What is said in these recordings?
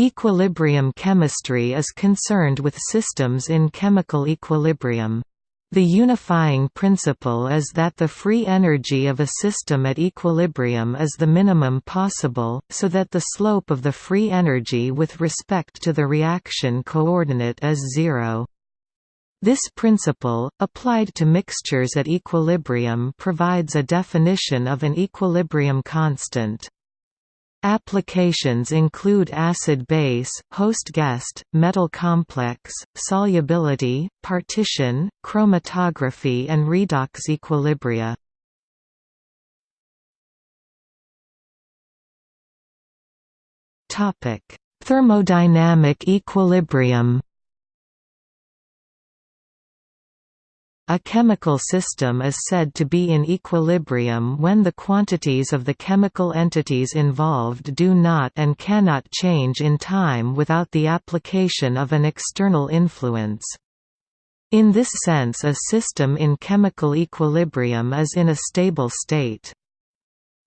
Equilibrium chemistry is concerned with systems in chemical equilibrium. The unifying principle is that the free energy of a system at equilibrium is the minimum possible, so that the slope of the free energy with respect to the reaction coordinate is zero. This principle, applied to mixtures at equilibrium provides a definition of an equilibrium constant. Applications include acid-base, host-guest, metal complex, solubility, partition, chromatography and redox equilibria. Thermodynamic equilibrium A chemical system is said to be in equilibrium when the quantities of the chemical entities involved do not and cannot change in time without the application of an external influence. In this sense a system in chemical equilibrium is in a stable state.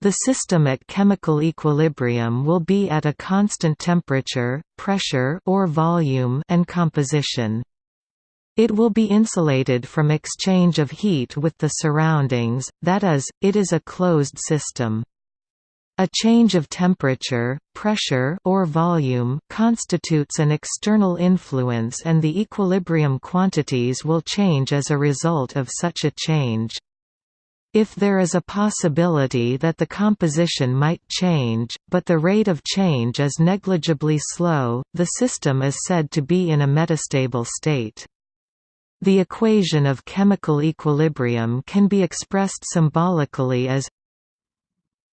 The system at chemical equilibrium will be at a constant temperature, pressure or volume and composition. It will be insulated from exchange of heat with the surroundings, that is, it is a closed system. A change of temperature, pressure or volume constitutes an external influence and the equilibrium quantities will change as a result of such a change. If there is a possibility that the composition might change, but the rate of change is negligibly slow, the system is said to be in a metastable state. The equation of chemical equilibrium can be expressed symbolically as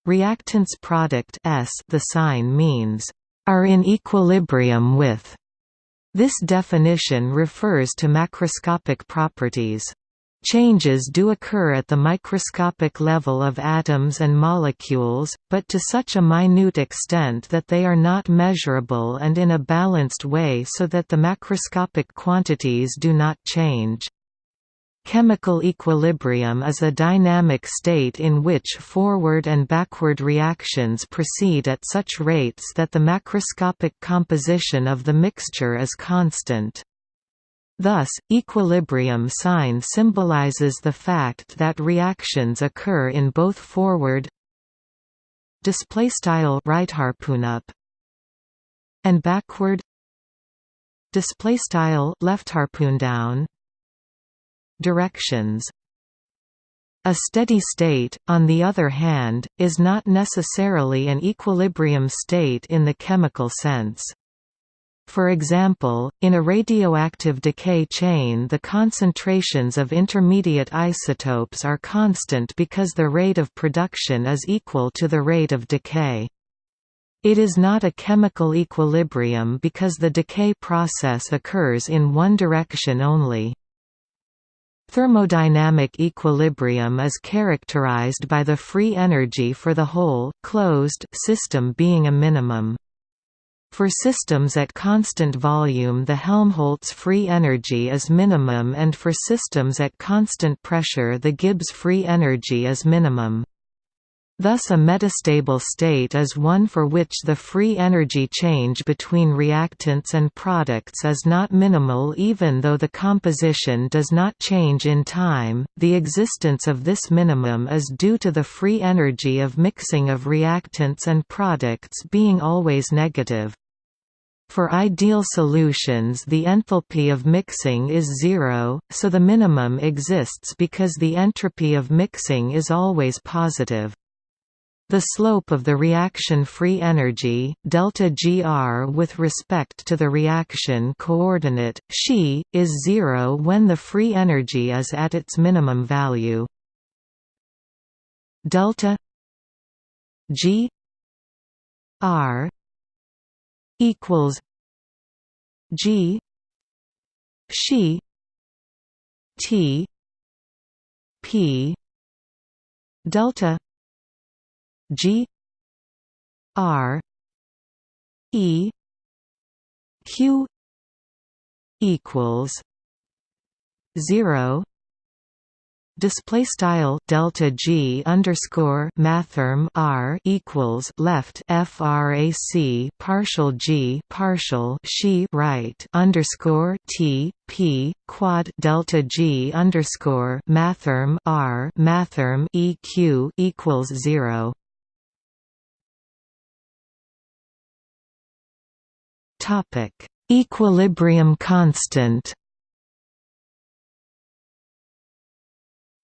reactants product S the sign means are in equilibrium with. This definition refers to macroscopic properties. Changes do occur at the microscopic level of atoms and molecules, but to such a minute extent that they are not measurable and in a balanced way so that the macroscopic quantities do not change. Chemical equilibrium is a dynamic state in which forward and backward reactions proceed at such rates that the macroscopic composition of the mixture is constant. Thus, equilibrium sign symbolizes the fact that reactions occur in both forward display style right harpoon up and backward display style left harpoon down directions a steady state, on the other hand, is not necessarily an equilibrium state in the chemical sense. For example, in a radioactive decay chain the concentrations of intermediate isotopes are constant because the rate of production is equal to the rate of decay. It is not a chemical equilibrium because the decay process occurs in one direction only. Thermodynamic equilibrium is characterized by the free energy for the whole, closed system being a minimum. For systems at constant volume the Helmholtz free energy is minimum and for systems at constant pressure the Gibbs free energy is minimum. Thus a metastable state is one for which the free energy change between reactants and products is not minimal even though the composition does not change in time. The existence of this minimum is due to the free energy of mixing of reactants and products being always negative. For ideal solutions the enthalpy of mixing is zero, so the minimum exists because the entropy of mixing is always positive. The slope of the reaction free energy, delta Gr with respect to the reaction coordinate, xi, is zero when the free energy is at its minimum value. Delta G R equals G she T P delta G R E Q equals zero display style delta G underscore mathrm R equals left frac partial G partial she right underscore T P quad delta G underscore mathrm R mathrm EQ equals zero. Topic equilibrium constant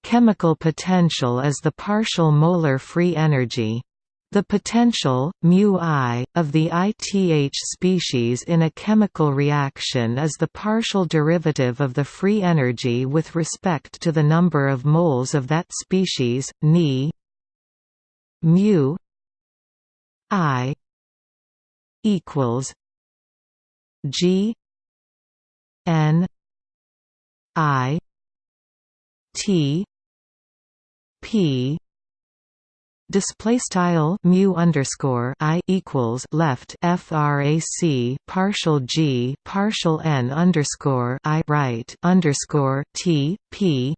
Chemical potential is the partial molar free energy. The potential, mu I, of the ITH species in a chemical reaction is the partial derivative of the free energy with respect to the number of moles of that species, Ni mu I equals G N I T p display style mu underscore i equals left frac partial g partial n underscore i right underscore t p.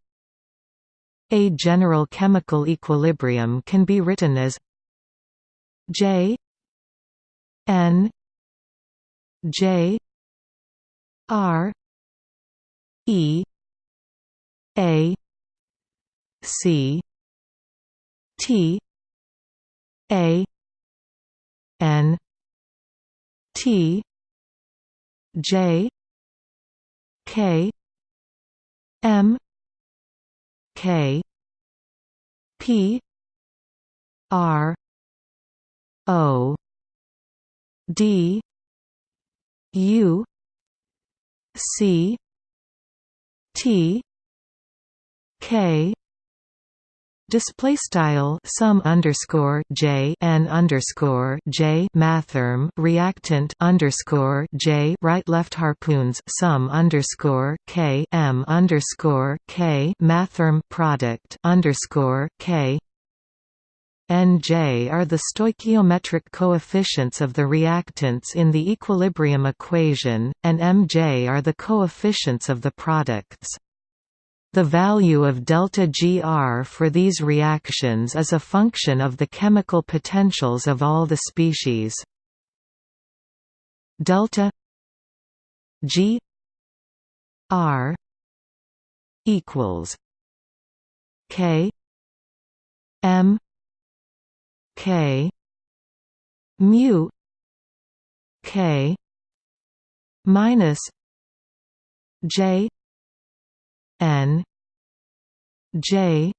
A general chemical equilibrium can be written as j n j r e a c T A N T J K M K P R O D U C T K Display style sum underscore j n underscore j mathrm reactant underscore j right left harpoons sum underscore k m underscore k mathrm product underscore k and J are the stoichiometric coefficients of the reactants in the equilibrium equation, and Mj are the coefficients of the products. The value of delta Gr for these reactions is a function of the chemical potentials of all the species. Delta G R equals K M K mu K minus J N J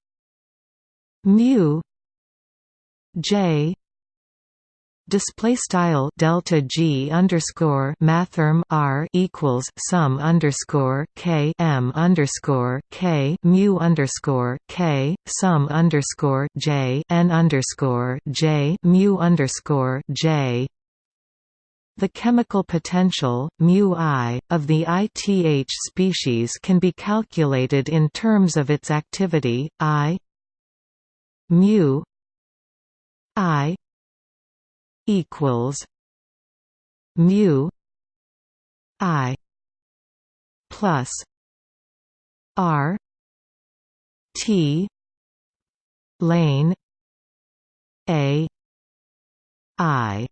mu J display style delta G underscore mathrm R equals sum underscore K M underscore K mu underscore K sum underscore J N underscore J mu underscore J the chemical potential, mu I, of the ITH species can be calculated in terms of its activity, I mu I equals mu I plus R T lane A I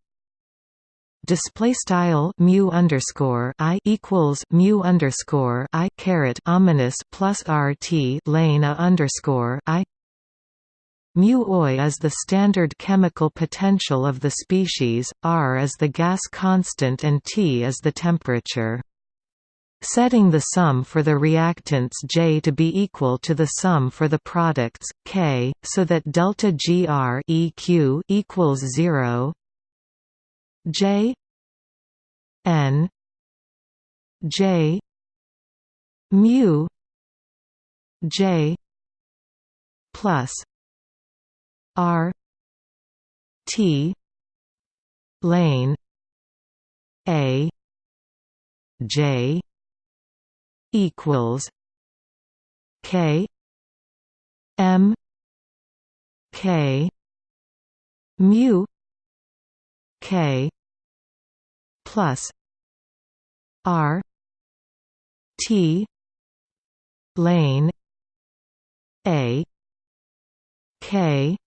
display style mu underscore i equals mu underscore i caret ominous plus rt lane a underscore i mu oi is the standard chemical potential of the species r is the gas constant and t is the temperature setting the sum for the reactants J to be equal to the sum for the products K, so that delta GR EQ equals zero. J N J mu J plus R T lane A J equals K M K mu K plus R T lane a k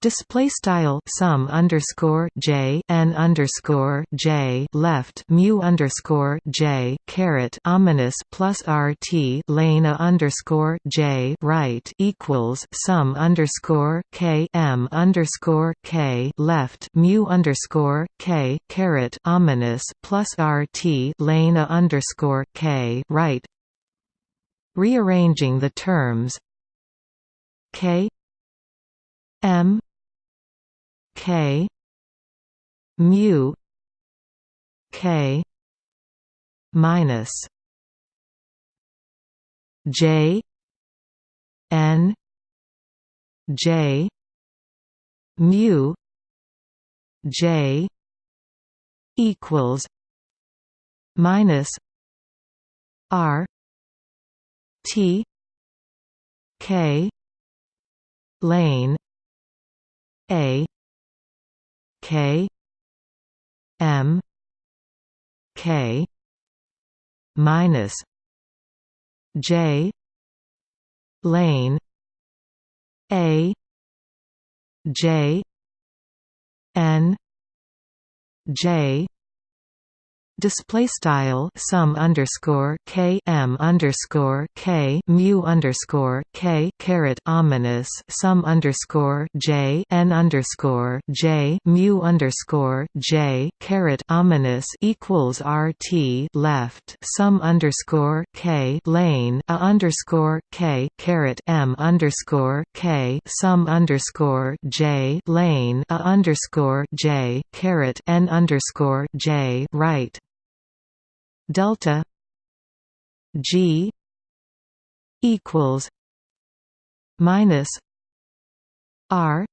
Display style sum underscore j n underscore j left mu underscore j caret ominous plus rt lane underscore j right equals sum underscore k m underscore k left mu underscore k caret ominous plus rt lane underscore k right. Rearranging the terms k m K. Mu. K. Minus. J. N. J. Mu. J. Equals. Minus. R. T. K. Lane. A K M K minus J lane A J N J display style sum underscore k m underscore k mu underscore k caret ominous sum underscore j n underscore j mu underscore j caret ominous equals rt left sum underscore k lane a underscore k caret m underscore k sum underscore j lane a underscore j caret n underscore j right delta G equals minus R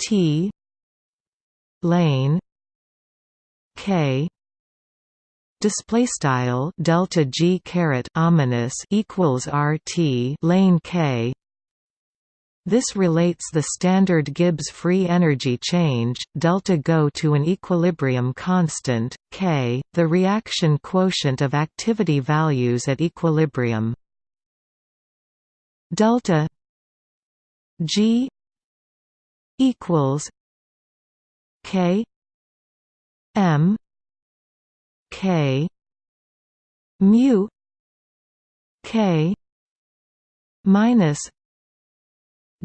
T lane K. Display style delta G caret ominous equals RT lane K this relates the standard Gibbs free energy change, delta go to an equilibrium constant, K, the reaction quotient of activity values at equilibrium. Delta G equals K M K mu K minus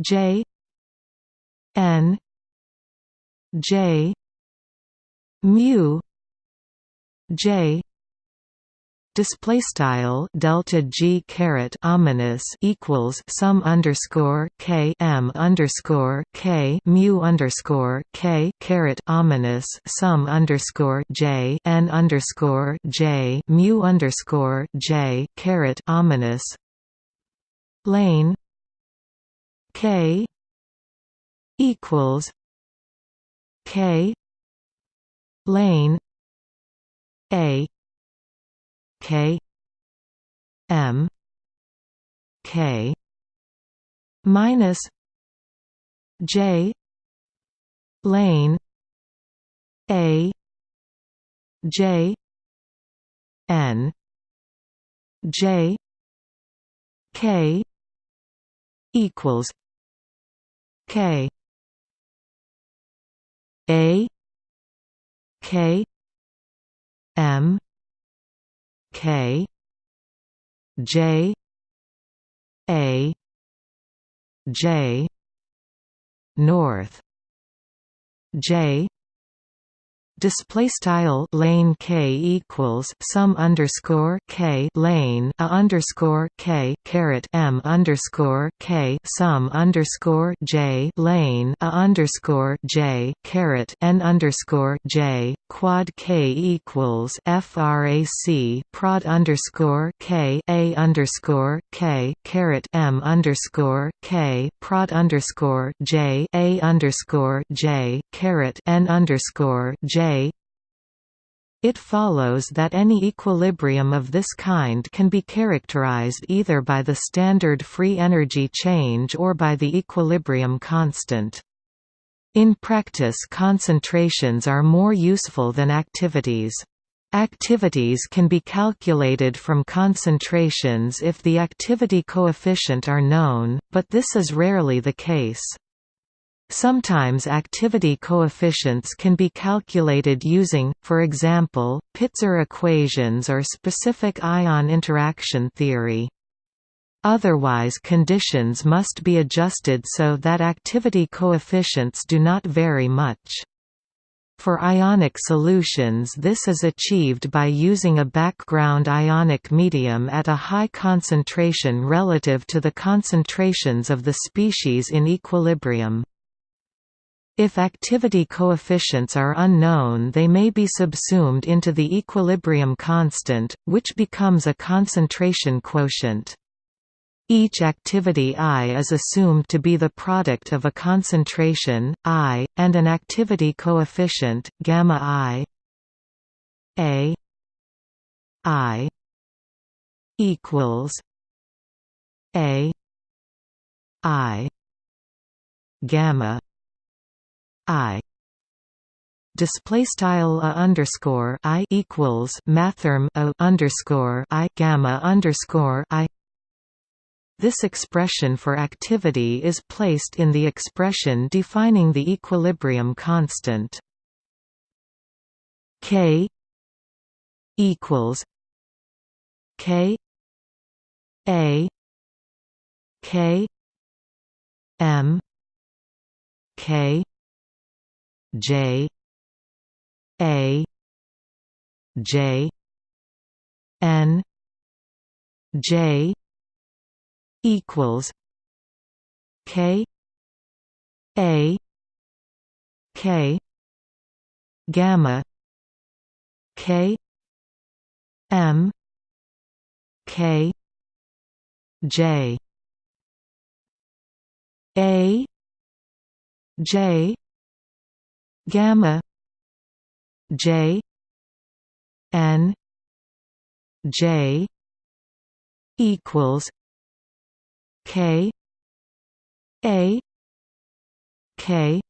J N J mu J display style delta g caret ominous equals sum underscore k m underscore k mu underscore k caret ominous sum underscore j n underscore j mu underscore j caret ominous. Lane K equals K lane A K M K minus J lane A J N J K equals K. A. K. M. K. J. A. J. North. J display style lane k equals sum underscore k lane a underscore k caret m underscore k sum underscore j lane a underscore j caret n underscore j quad k equals frac prod underscore k a underscore k caret m underscore k prod underscore j a underscore j caret n underscore j it follows that any equilibrium of this kind can be characterized either by the standard free energy change or by the equilibrium constant. In practice concentrations are more useful than activities. Activities can be calculated from concentrations if the activity coefficient are known, but this is rarely the case. Sometimes activity coefficients can be calculated using, for example, Pitzer equations or specific ion interaction theory. Otherwise conditions must be adjusted so that activity coefficients do not vary much. For ionic solutions this is achieved by using a background ionic medium at a high concentration relative to the concentrations of the species in equilibrium. If activity coefficients are unknown they may be subsumed into the equilibrium constant, which becomes a concentration quotient. Each activity I is assumed to be the product of a concentration, I, and an activity coefficient, gamma I A I equals A I gamma I display style a underscore I equals mathrm a underscore I gamma underscore I this expression for activity is placed in the expression defining the equilibrium constant. K equals K A K M K J A J N J equals K A K gamma K M K J. A J gamma J N J equals K A K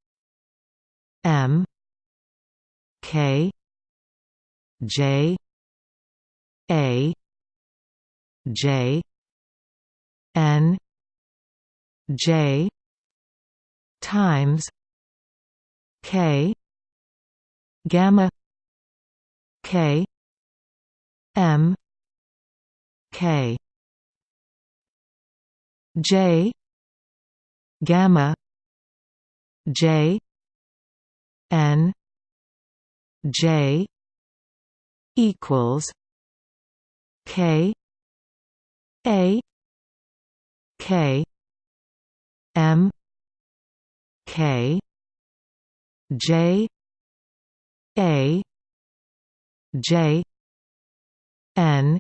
M K J A J N J times K gamma K M K. J gamma J N J equals K A K M K J A J N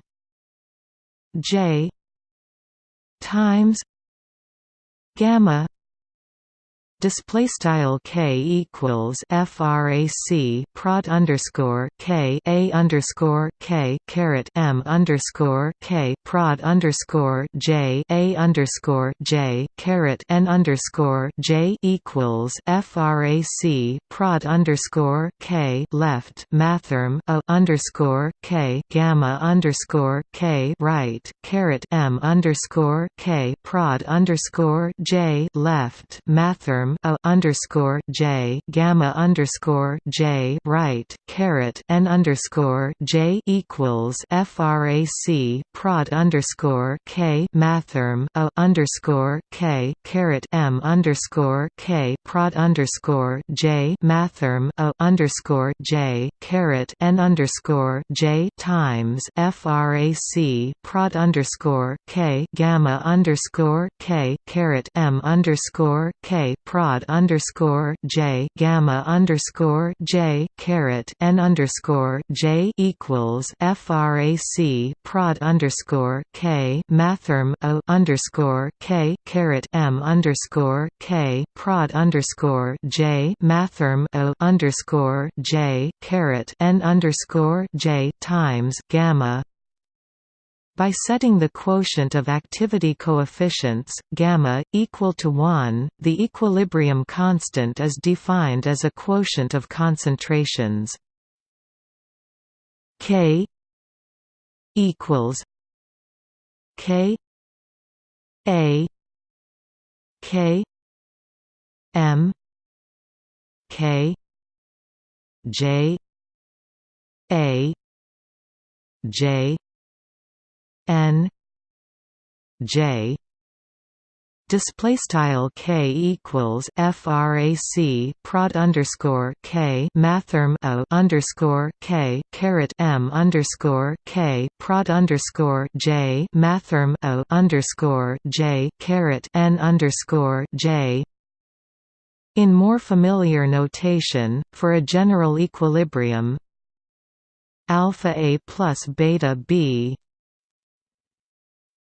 J times gamma display style k equals frac prod underscore k a underscore k caret m underscore k prod underscore j a underscore j caret n underscore j equals frac prod underscore k left mathrm a underscore k gamma underscore k right caret m underscore k prod underscore j left mathrm a underscore j gamma underscore j right caret n underscore j equals frac prod underscore k mathrm a underscore k caret m underscore k prod underscore j mathrm a underscore j caret n underscore j times frac prod underscore k gamma underscore k caret m underscore k prod prod underscore J gamma underscore J caret N underscore J equals FRAC prod underscore K mathrm O underscore K caret M underscore K prod underscore J mathrm O underscore J caret N underscore J times gamma by setting the quotient of activity coefficients, gamma, equal to 1, the equilibrium constant is defined as a quotient of concentrations. K equals K A K M K J A J N J display style k equals frac prod underscore k mathrm o underscore k caret m underscore k prod underscore j mathrm o underscore j caret n underscore j. In more familiar notation, for a general equilibrium alpha a plus beta b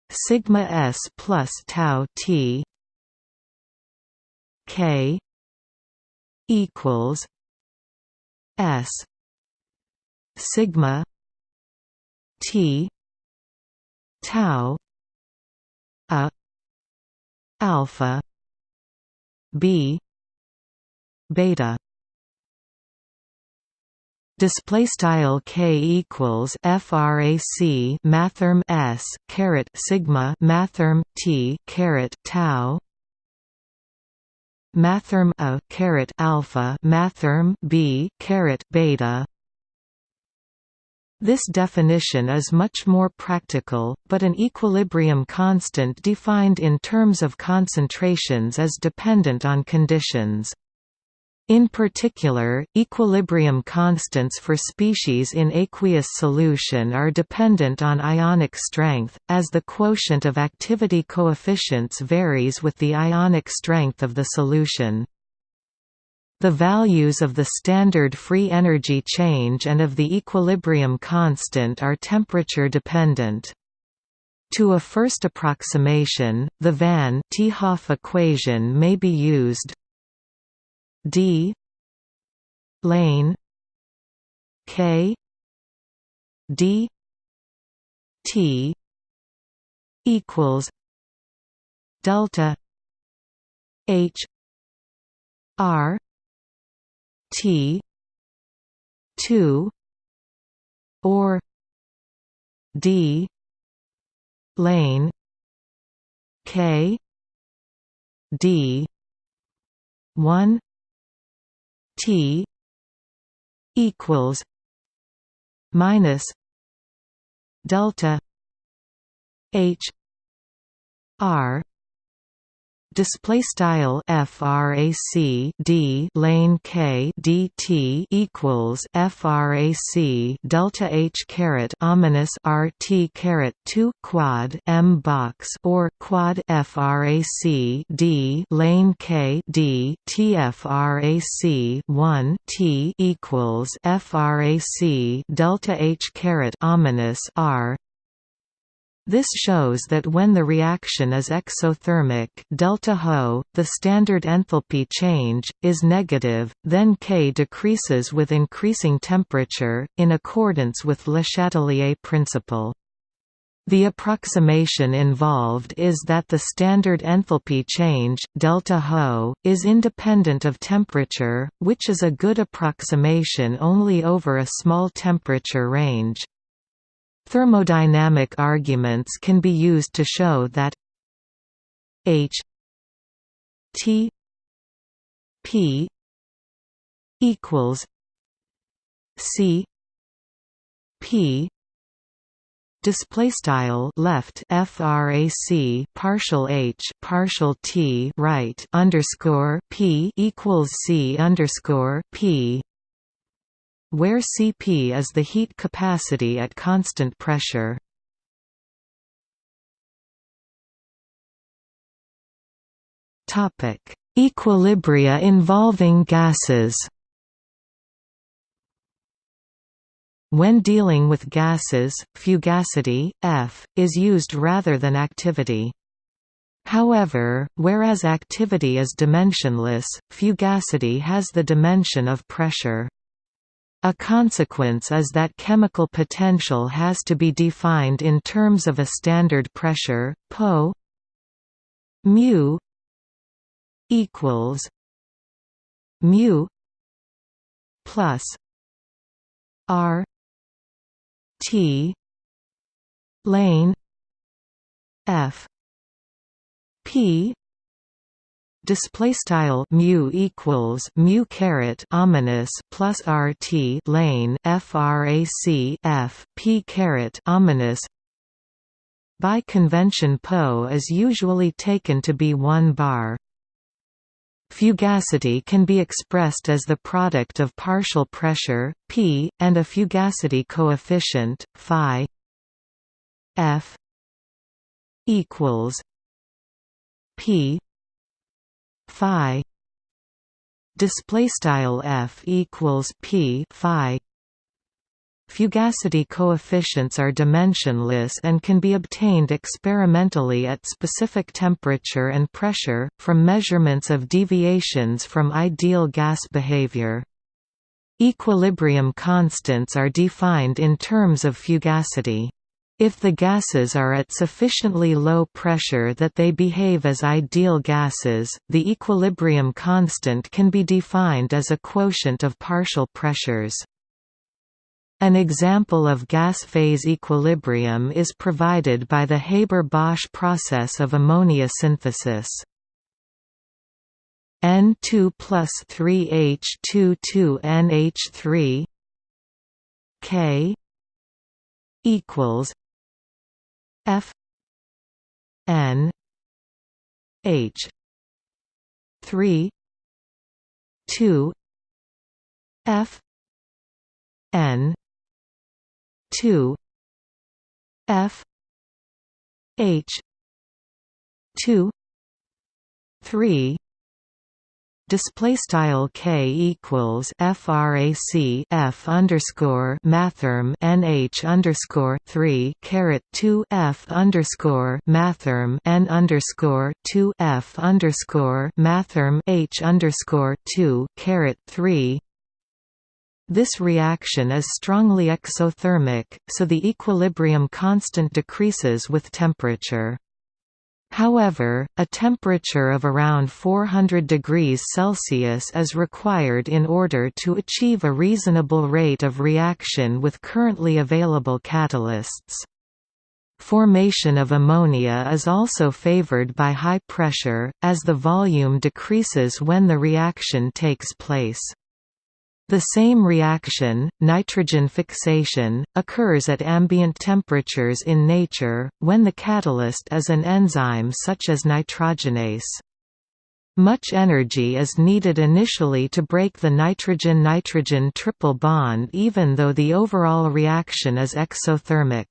sigma s plus tau t k equals s sigma t tau a alpha b beta display style k equals frac mathrm s caret sigma mathrm t caret tau mathrm a caret alpha mathrm b caret beta this definition is much more practical, but an equilibrium constant defined in terms of concentrations is dependent on conditions. In particular, equilibrium constants for species in aqueous solution are dependent on ionic strength, as the quotient of activity coefficients varies with the ionic strength of the solution. The values of the standard free energy change and of the equilibrium constant are temperature dependent. To a first approximation, the Van 't Hoff equation may be used D lane K D T equals delta H R T two or D lane K D one T equals minus delta H R display style frac d lane k dt equals frac delta h caret ominous rt caret 2 quad m box or quad frac d lane k d t frac 1 t equals frac delta h caret ominous r this shows that when the reaction is exothermic delta Ho, the standard enthalpy change, is negative, then K decreases with increasing temperature, in accordance with Le Chatelier principle. The approximation involved is that the standard enthalpy change, delta Ho, is independent of temperature, which is a good approximation only over a small temperature range. Thermodynamic arguments can be used to show that H T P equals C P display style left frac partial h partial t right underscore p equals c underscore p where Cp is the heat capacity at constant pressure. Topic: Equilibria involving gases. When dealing with gases, fugacity, F, is used rather than activity. However, whereas activity is dimensionless, fugacity has the dimension of pressure. A consequence is that chemical potential has to be defined in terms of a standard pressure, Po mu equals mu plus R T lane F P display style mu equals mu caret ominous plus RT lane frac F P caret ominous by convention Po is usually taken to be 1 bar. Fugacity can be expressed as the product of partial pressure, p, and a fugacity coefficient, phi f equals p phi display style f equals p phi Fugacity coefficients are dimensionless and can be obtained experimentally at specific temperature and pressure, from measurements of deviations from ideal gas behavior. Equilibrium constants are defined in terms of fugacity. If the gases are at sufficiently low pressure that they behave as ideal gases, the equilibrium constant can be defined as a quotient of partial pressures. An example of gas phase equilibrium is provided by the Haber-Bosch process of ammonia synthesis. N2 plus 3H2 2NH3 K equals F N H 3 2 F N two F H two three display style k equals frac f underscore mathrm nh underscore three caret two f underscore mathrm n underscore two f underscore mathrm h underscore two caret three this reaction is strongly exothermic, so the equilibrium constant decreases with temperature. However, a temperature of around 400 degrees Celsius is required in order to achieve a reasonable rate of reaction with currently available catalysts. Formation of ammonia is also favored by high pressure, as the volume decreases when the reaction takes place. The same reaction, nitrogen fixation, occurs at ambient temperatures in nature, when the catalyst is an enzyme such as nitrogenase. Much energy is needed initially to break the nitrogen-nitrogen triple bond even though the overall reaction is exothermic.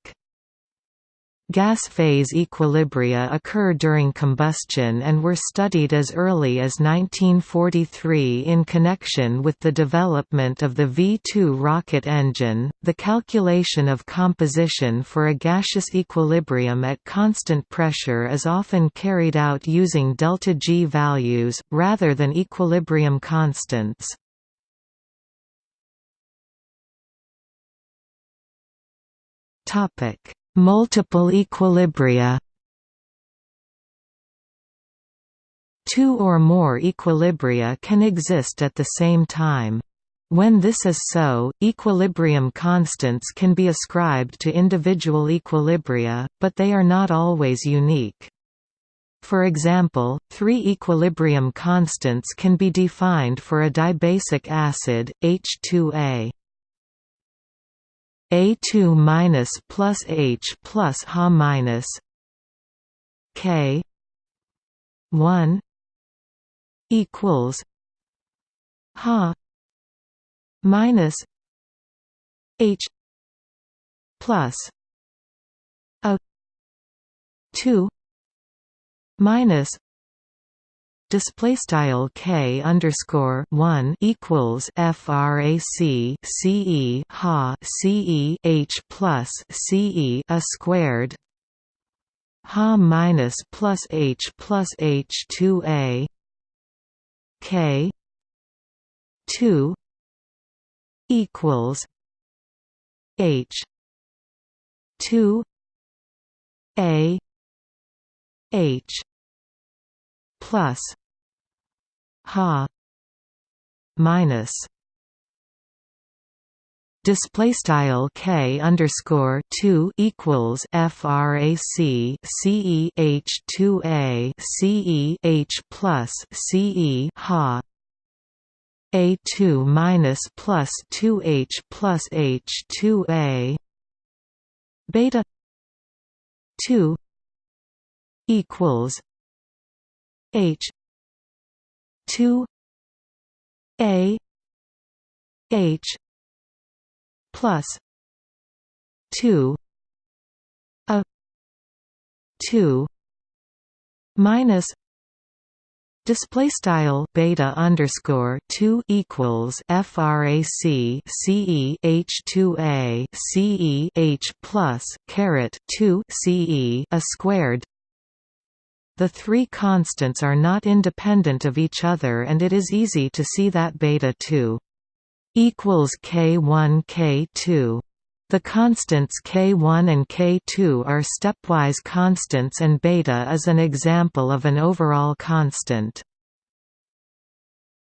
Gas phase equilibria occur during combustion and were studied as early as 1943 in connection with the development of the V-2 rocket engine. The calculation of composition for a gaseous equilibrium at constant pressure is often carried out using delta G values, rather than equilibrium constants. Topic Multiple equilibria Two or more equilibria can exist at the same time. When this is so, equilibrium constants can be ascribed to individual equilibria, but they are not always unique. For example, three equilibrium constants can be defined for a dibasic acid, H2A. A2 minus plus H plus Ha minus K one equals Ha minus H plus A two minus display style k underscore one equals frac ce ha ce h plus ce a squared ha minus plus h plus h two a k two equals h two a h plus ha minus display style k underscore 2 equals frac ce h 2 a ce plus ce ha a 2 minus plus 2 h plus h 2 a beta 2 equals h. 2 a. H. plus 2 a. 2 minus Display style beta underscore two equals frac ce h two a ce h plus caret two ce a squared. The three constants are not independent of each other, and it is easy to see that beta two equals k1 k2. The constants k1 and k2 are stepwise constants and beta is an example of an overall constant.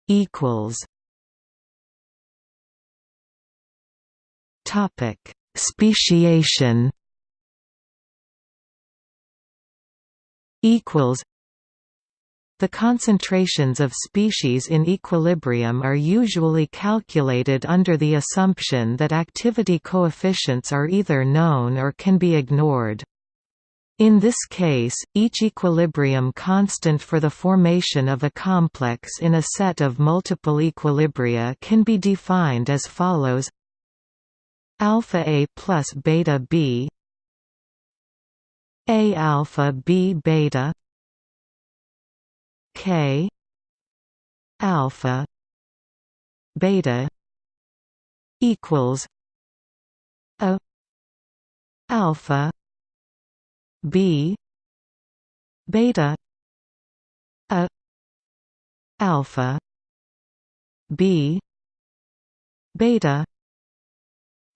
equals Topic: Speciation equals the concentrations of species in equilibrium are usually calculated under the assumption that activity coefficients are either known or can be ignored. In this case, each equilibrium constant for the formation of a complex in a set of multiple equilibria can be defined as follows alpha a plus beta b a alpha b beta K alpha beta equals a alpha b beta a alpha b beta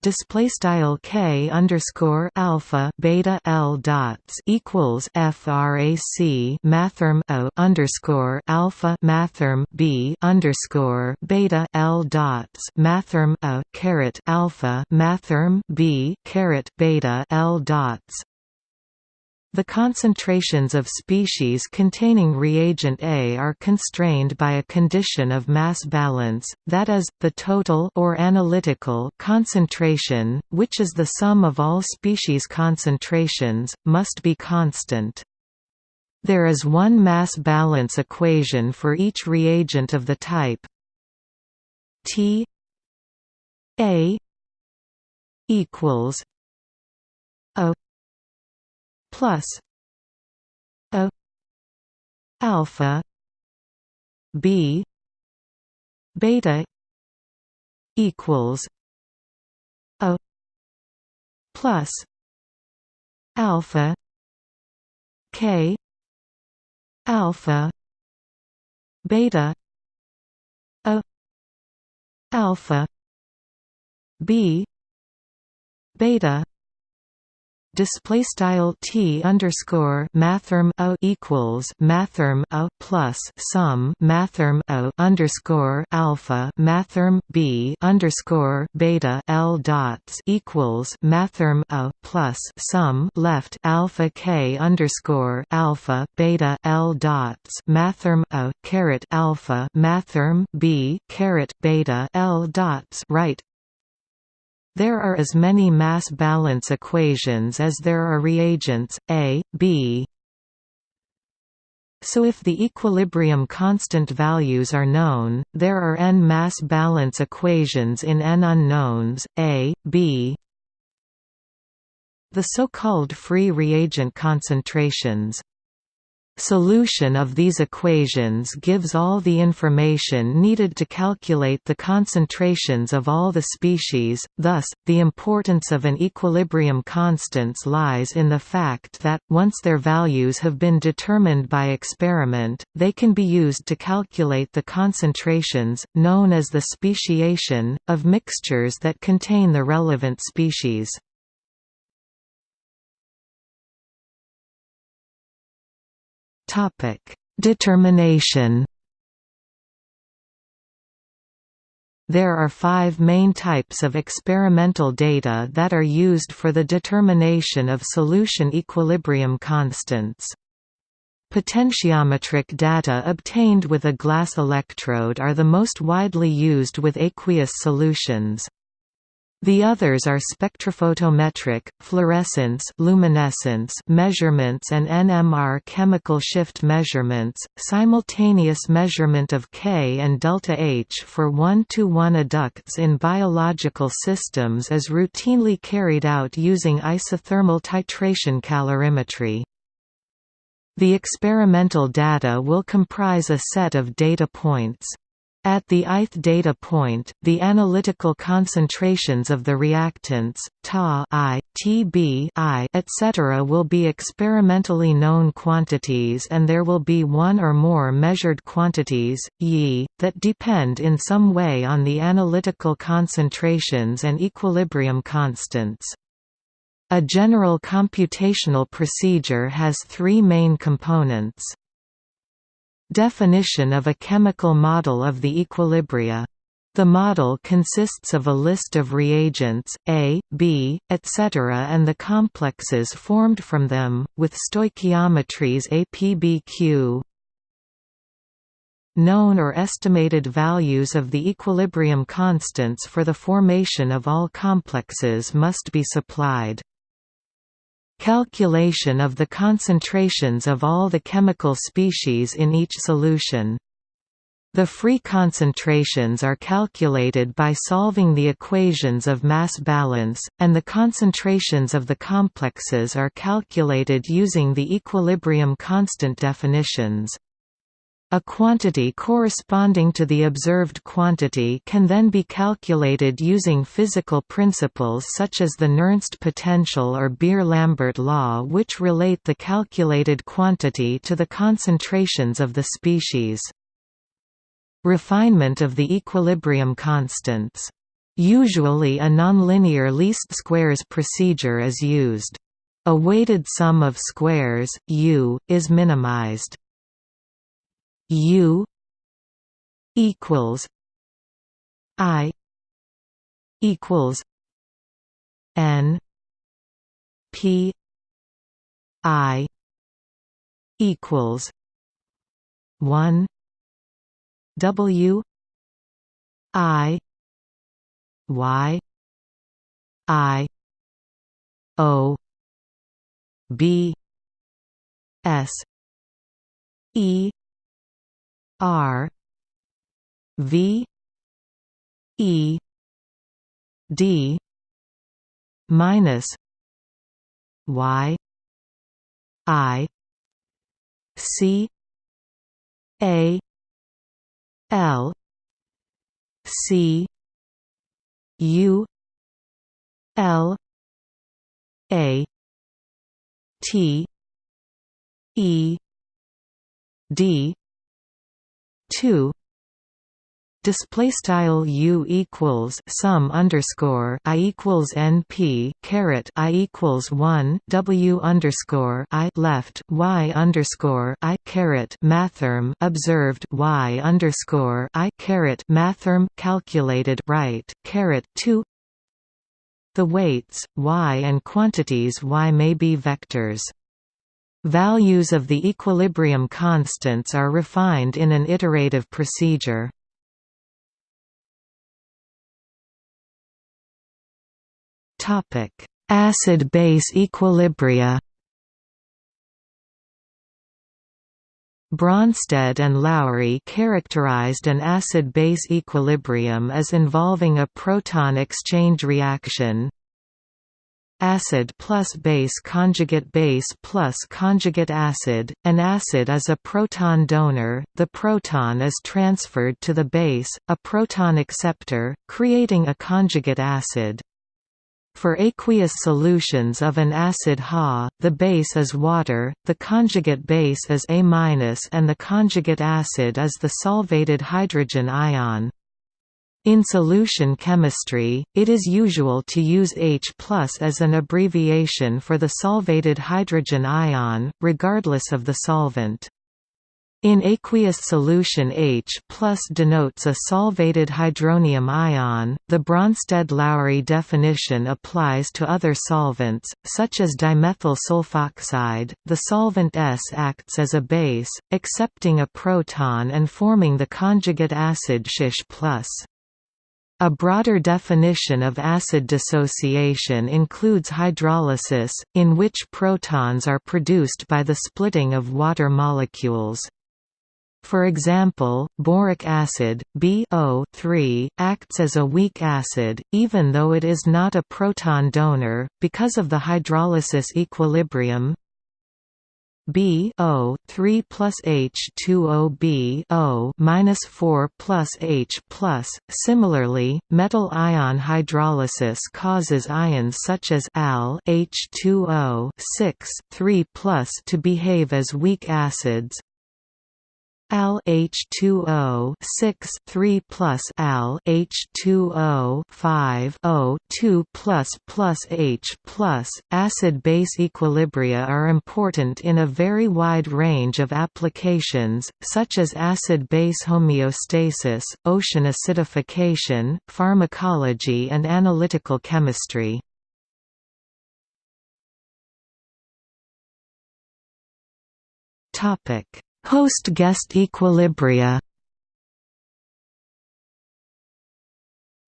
display style k underscore alpha beta l dots equals frac mathrm o underscore alpha mathrm b underscore beta l dots mathrm o caret alpha mathrm b caret beta l dots the concentrations of species containing reagent A are constrained by a condition of mass balance, that is, the total or analytical concentration, which is the sum of all species concentrations, must be constant. There is one mass balance equation for each reagent of the type T A equals A plus a alpha b beta equals a plus alpha k alpha beta a alpha b beta display style t underscore mathrm o equals mathrm a plus sum mathrm o underscore alpha mathrm b underscore beta l dots equals mathrm a plus sum left alpha k underscore alpha beta l dots mathrm a caret alpha mathrm b caret beta l dots right there are as many mass balance equations as there are reagents, A, B. So if the equilibrium constant values are known, there are n mass balance equations in n unknowns, A, B. The so-called free reagent concentrations Solution of these equations gives all the information needed to calculate the concentrations of all the species, thus, the importance of an equilibrium constants lies in the fact that, once their values have been determined by experiment, they can be used to calculate the concentrations, known as the speciation, of mixtures that contain the relevant species. Determination. There are five main types of experimental data that are used for the determination of solution equilibrium constants. Potentiometric data obtained with a glass electrode are the most widely used with aqueous solutions. The others are spectrophotometric, fluorescence luminescence measurements and NMR chemical shift measurements, simultaneous measurement of K and delta H for 1-to-1 adducts in biological systems is routinely carried out using isothermal titration calorimetry. The experimental data will comprise a set of data points. At the ith data point, the analytical concentrations of the reactants, Ta I, Tb I, etc. will be experimentally known quantities and there will be one or more measured quantities, Yi, that depend in some way on the analytical concentrations and equilibrium constants. A general computational procedure has three main components. Definition of a chemical model of the equilibria. The model consists of a list of reagents, A, B, etc. and the complexes formed from them, with stoichiometries APBQ. Known or estimated values of the equilibrium constants for the formation of all complexes must be supplied. Calculation of the concentrations of all the chemical species in each solution. The free concentrations are calculated by solving the equations of mass balance, and the concentrations of the complexes are calculated using the equilibrium constant definitions. A quantity corresponding to the observed quantity can then be calculated using physical principles such as the Nernst potential or Beer-Lambert law which relate the calculated quantity to the concentrations of the species. Refinement of the equilibrium constants. Usually a nonlinear least squares procedure is used. A weighted sum of squares, U, is minimized. U equals I equals N P I equals one W I Y I O B S E R V E D minus Y I C A L C U L A T E D two display style u equals sum underscore i equals np caret i equals one w underscore i left y underscore i caret mathrm observed y underscore i caret mathrm calculated right caret two. The weights y and quantities y may be vectors. Values of the equilibrium constants are refined in an iterative procedure. Acid-base equilibria Bronsted and Lowry characterized an acid-base equilibrium as involving a proton exchange reaction acid plus base conjugate base plus conjugate acid. An acid is a proton donor, the proton is transferred to the base, a proton acceptor, creating a conjugate acid. For aqueous solutions of an acid Ha, the base is water, the conjugate base is A- and the conjugate acid is the solvated hydrogen ion. In solution chemistry, it is usual to use H as an abbreviation for the solvated hydrogen ion, regardless of the solvent. In aqueous solution H denotes a solvated hydronium ion. The Bronsted-Lowry definition applies to other solvents, such as dimethyl sulfoxide. The solvent S acts as a base, accepting a proton and forming the conjugate acid SH+. A broader definition of acid dissociation includes hydrolysis, in which protons are produced by the splitting of water molecules. For example, boric acid BO3, acts as a weak acid, even though it is not a proton donor, because of the hydrolysis equilibrium B O 3 plus H 2 O B O minus 4 plus H plus. Similarly, metal ion hydrolysis causes ions such as Al H2O 6 3 plus to behave as weak acids, Al H2O 6 3 plus Al H2O 5 O 2 plus plus H plus acid base equilibria are important in a very wide range of applications, such as acid base homeostasis, ocean acidification, pharmacology and analytical chemistry. Topic Host-guest equilibria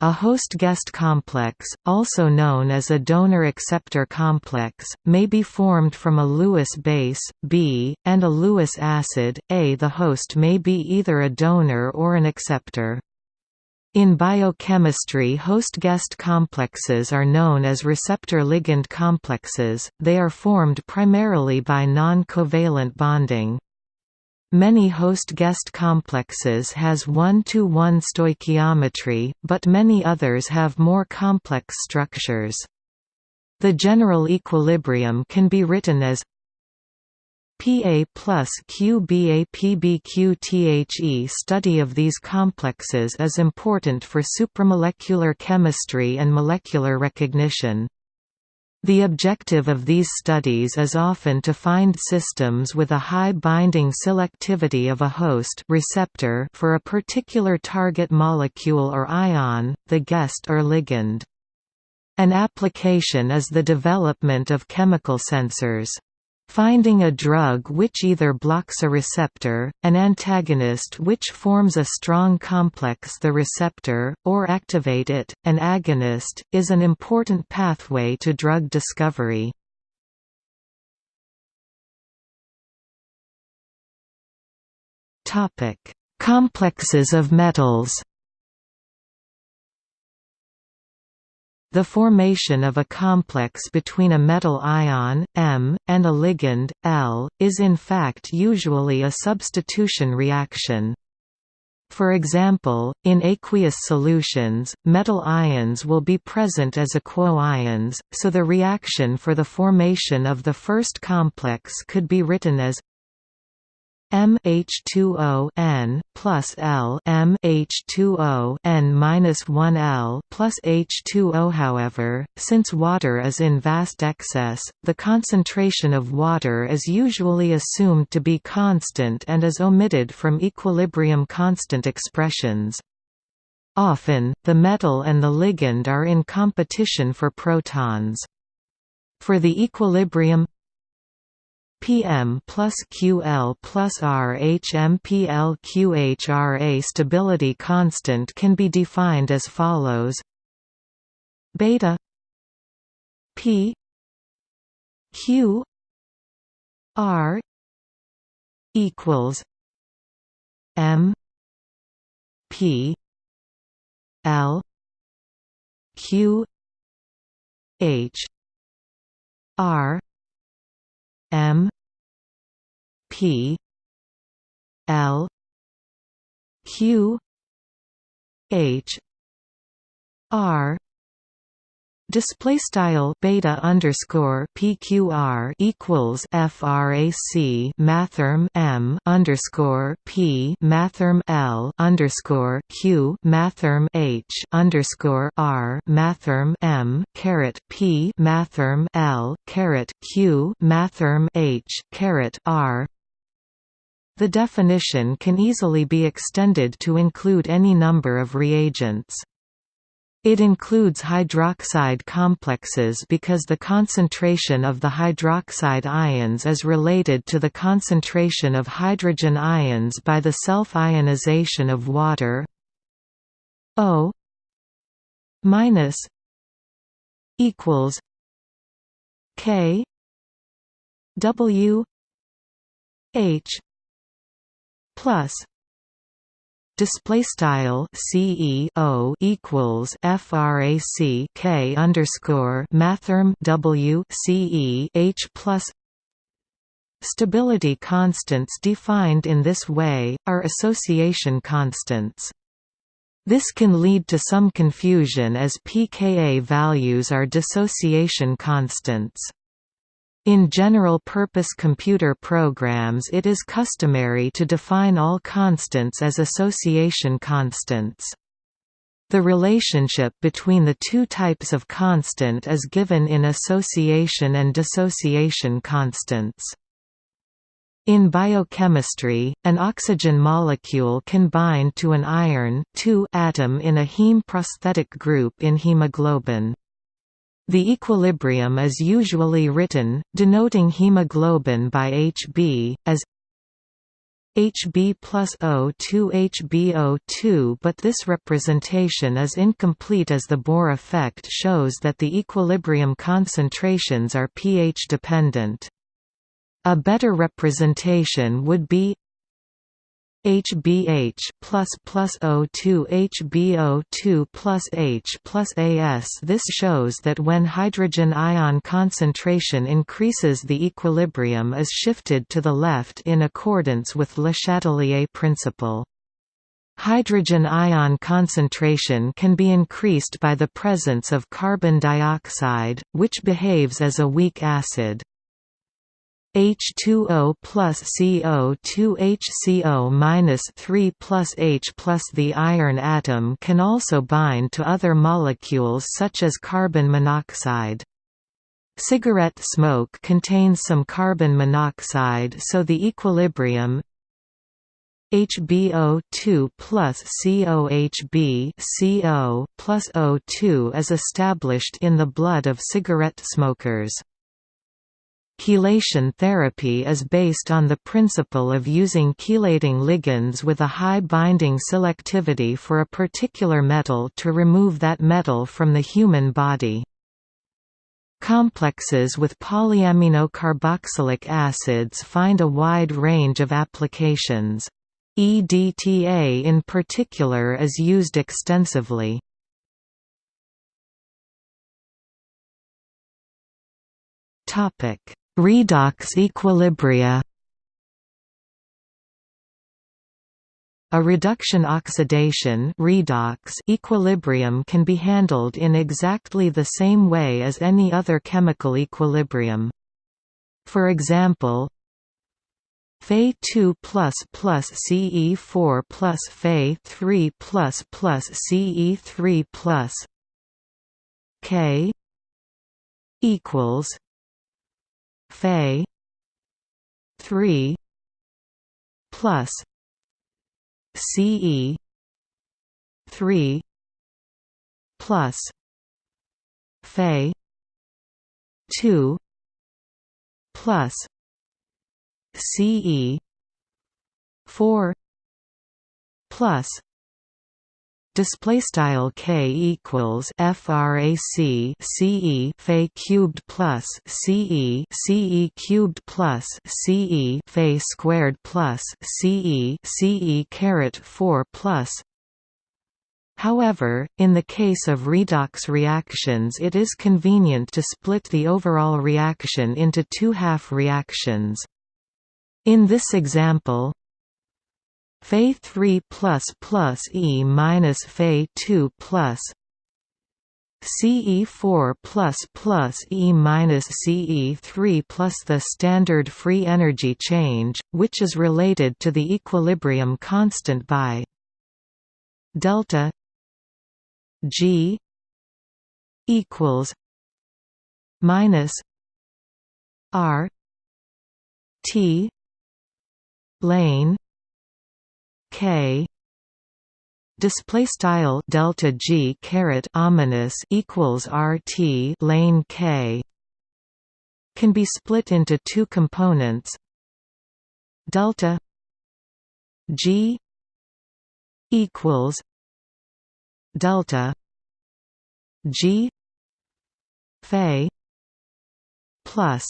A host-guest complex, also known as a donor-acceptor complex, may be formed from a Lewis base, B, and a Lewis acid, A. The host may be either a donor or an acceptor. In biochemistry host-guest complexes are known as receptor-ligand complexes, they are formed primarily by non-covalent bonding. Many host-guest complexes has one-to-one -one stoichiometry, but many others have more complex structures. The general equilibrium can be written as Pa plus QBA PBQ Study of these complexes is important for supramolecular chemistry and molecular recognition. The objective of these studies is often to find systems with a high binding selectivity of a host receptor for a particular target molecule or ion, the guest or ligand. An application is the development of chemical sensors. Finding a drug which either blocks a receptor, an antagonist which forms a strong complex the receptor, or activate it, an agonist, is an important pathway to drug discovery. Complexes of metals The formation of a complex between a metal ion, M, and a ligand, L, is in fact usually a substitution reaction. For example, in aqueous solutions, metal ions will be present as aquo-ions, so the reaction for the formation of the first complex could be written as M H2O N plus L M H2O N minus one L plus H2O. However, since water is in vast excess, the concentration of water is usually assumed to be constant and is omitted from equilibrium constant expressions. Often, the metal and the ligand are in competition for protons. For the equilibrium PM plus QL plus RHMPL QHRA stability constant can be defined as follows. Beta P Q R equals M P L Q H R M P L Q H R Display style beta underscore PQR equals FRAC mathrm M underscore P mathrm L underscore Q mathrm H underscore R mathrm M caret P mathrm L caret Q mathrm H caret R the definition can easily be extended to include any number of reagents. It includes hydroxide complexes because the concentration of the hydroxide ions is related to the concentration of hydrogen ions by the self-ionization of water. O minus equals K W H plus display style CEO equals frac K underscore mathrm W CE H plus Stability constants defined in this way, are association constants. This can lead to some confusion as pKa values are dissociation constants. In general-purpose computer programs it is customary to define all constants as association constants. The relationship between the two types of constant is given in association and dissociation constants. In biochemistry, an oxygen molecule can bind to an iron atom in a heme prosthetic group in hemoglobin. The equilibrium is usually written, denoting hemoglobin by Hb, as Hb plus O2 HbO2 but this representation is incomplete as the Bohr effect shows that the equilibrium concentrations are pH dependent. A better representation would be HBH plus plus O2 HbO2 plus H plus As This shows that when hydrogen ion concentration increases the equilibrium is shifted to the left in accordance with Le Chatelier principle. Hydrogen ion concentration can be increased by the presence of carbon dioxide, which behaves as a weak acid. H2O plus CO2 HCO minus 3 plus H plus The iron atom can also bind to other molecules such as carbon monoxide. Cigarette smoke contains some carbon monoxide so the equilibrium HbO2 plus COHb CO plus O2 is established in the blood of cigarette smokers. Chelation therapy is based on the principle of using chelating ligands with a high binding selectivity for a particular metal to remove that metal from the human body. Complexes with polyaminocarboxylic acids find a wide range of applications. EDTA in particular is used extensively. Topic Redox equilibria A reduction oxidation redox equilibrium can be handled in exactly the same way as any other chemical equilibrium. For example, Fe2 plus plus Ce4 plus Fe3 plus plus Ce3 plus K equals Fe three plus CE three plus Fe two plus CE four plus display style k equals frac ce fe cubed plus ce ce cubed plus ce fe squared plus ce ce caret 4 plus However, in the case of redox reactions it is convenient to split the overall reaction into two half reactions. In this example, Fe 3 plus plus E minus Fe 2 plus CE 4 plus plus E minus CE 3 plus the standard free energy change, which is related to the equilibrium constant by delta G equals minus R T lane k. Display style delta g caret ominous equals rt lane k. Can be split into two components. Delta g equals delta g phi plus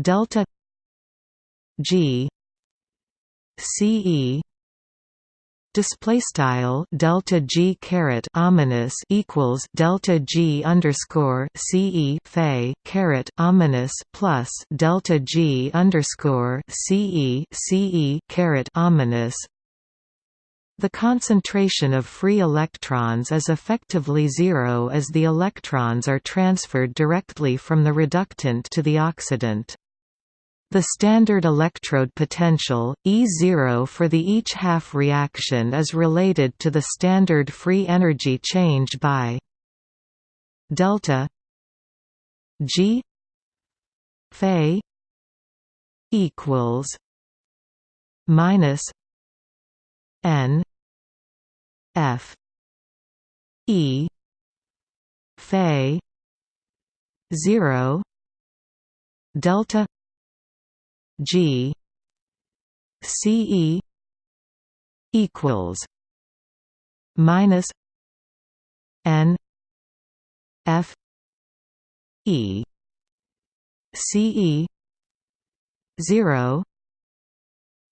delta g ce display style delta g caret ominous equals delta g underscore ce phi caret ominous plus delta g underscore ce ce caret ominous the concentration of free electrons is effectively zero as the electrons are transferred directly from the reductant to the oxidant. The standard electrode potential, E0 for the each half reaction is related to the standard free energy change by delta G Phi equals minus N F E Phi zero delta G C E equals minus N F E C E zero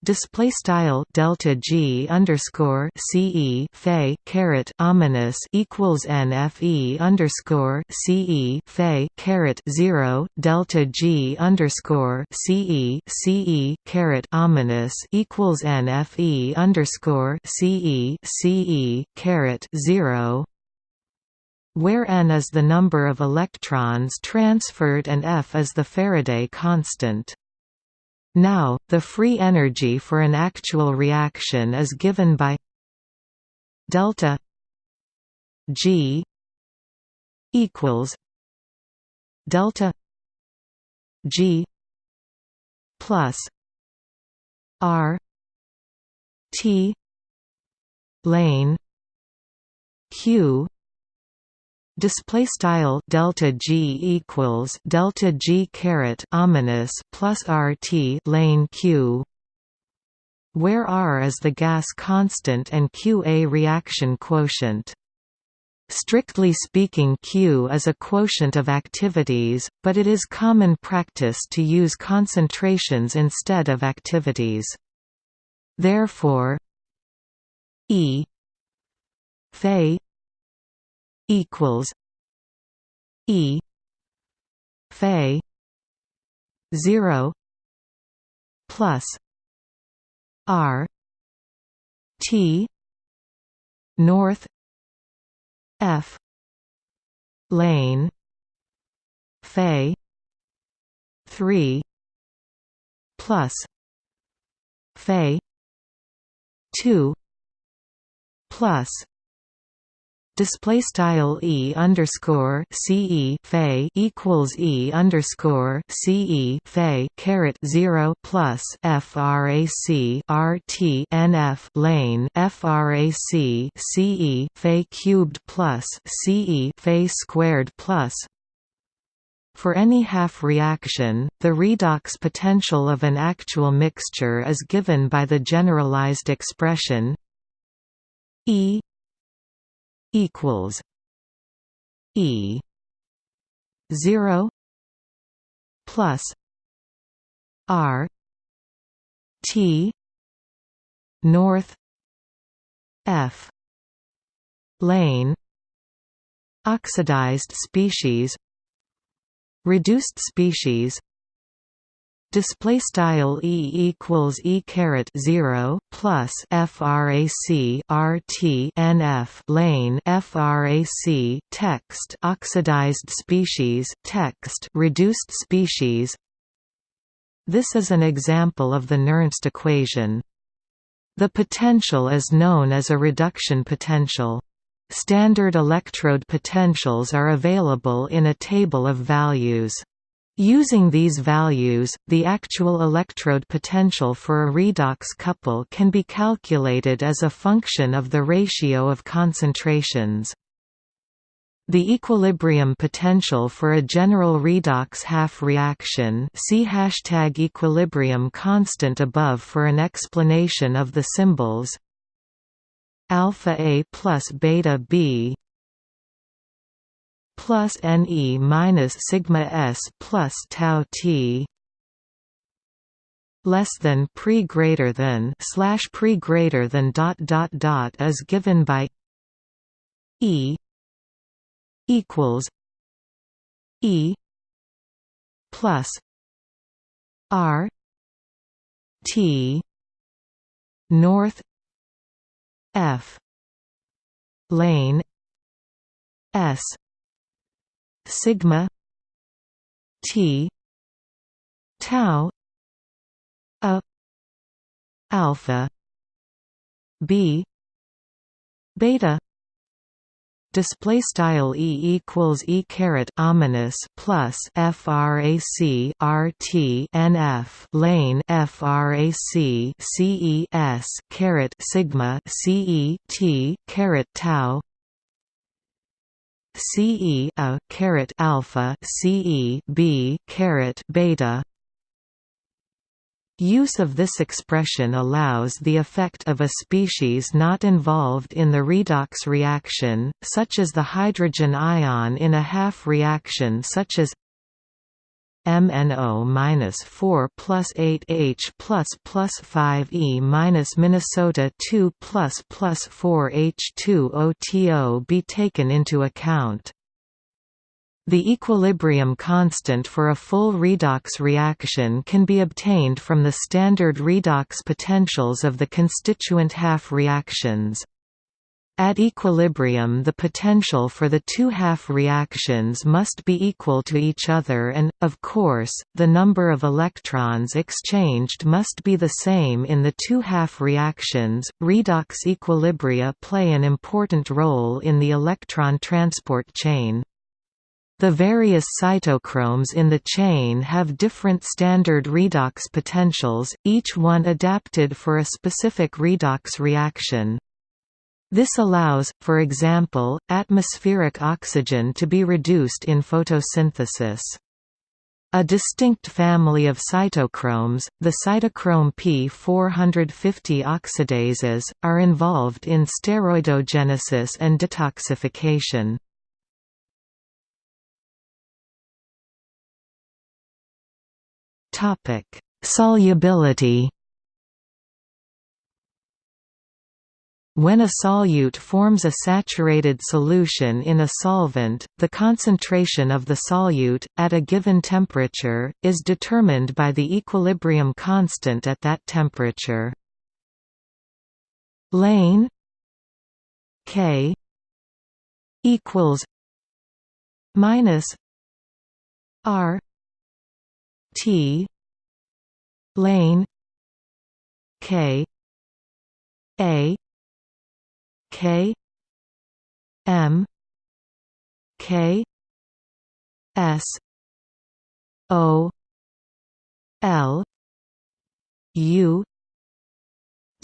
Display style delta G underscore CE Phi caret ominous equals NFE underscore CE Phi caret zero delta G underscore CE CE caret ominous equals NFE underscore CE CE caret zero where n is the number of electrons transferred and F is the Faraday constant. Now, the free energy for an actual reaction is given by delta G equals delta G plus R T lane Q display style delta g equals delta g caret ominous plus rt lane q where r is the gas constant and q a reaction quotient Strictly speaking Q is a quotient of activities, but it is common practice to use concentrations instead of activities. Therefore E Phi equals E Phi zero plus R T North F lane Phi three plus Phi two plus display style e underscore ce phi equals e underscore ce phi caret zero plus frac rt lane frac ce phi cubed plus ce phi squared plus. For any half reaction, the redox potential of an actual mixture is given by the generalized expression E equals E zero plus R T North F lane oxidized species reduced species display style e equals e caret 0 plus frac rt nf lane frac text oxidized species text reduced species. This is an example of the Nernst equation. The potential is known as a reduction potential. Standard electrode potentials are available in a table of values Using these values, the actual electrode potential for a redox couple can be calculated as a function of the ratio of concentrations. The equilibrium potential for a general redox half reaction see hashtag equilibrium constant above for an explanation of the symbols alpha A plus beta B plus Ne minus sigma S plus tau T less than pre greater than slash pre greater than dot dot dot is given by E equals E plus R T North F lane S sigma t tau a alpha b beta display style e equals e caret ominous plus frac rt nf lane frac ces caret sigma ce t caret tau CE a alpha CE B beta. Use of this expression allows the effect of a species not involved in the redox reaction, such as the hydrogen ion in a half reaction such as MNO minus 4 plus 8H plus plus 5E minus Minnesota 2 plus plus 4 H2OTO be taken into account. The equilibrium constant for a full redox reaction can be obtained from the standard redox potentials of the constituent half reactions. At equilibrium the potential for the two half reactions must be equal to each other and, of course, the number of electrons exchanged must be the same in the two half reactions. Redox equilibria play an important role in the electron transport chain. The various cytochromes in the chain have different standard redox potentials, each one adapted for a specific redox reaction. This allows, for example, atmospheric oxygen to be reduced in photosynthesis. A distinct family of cytochromes, the cytochrome P450 oxidases, are involved in steroidogenesis and detoxification. Solubility When a solute forms a saturated solution in a solvent, the concentration of the solute, at a given temperature, is determined by the equilibrium constant at that temperature. Lane K equals minus R T lane K A K M K S O L U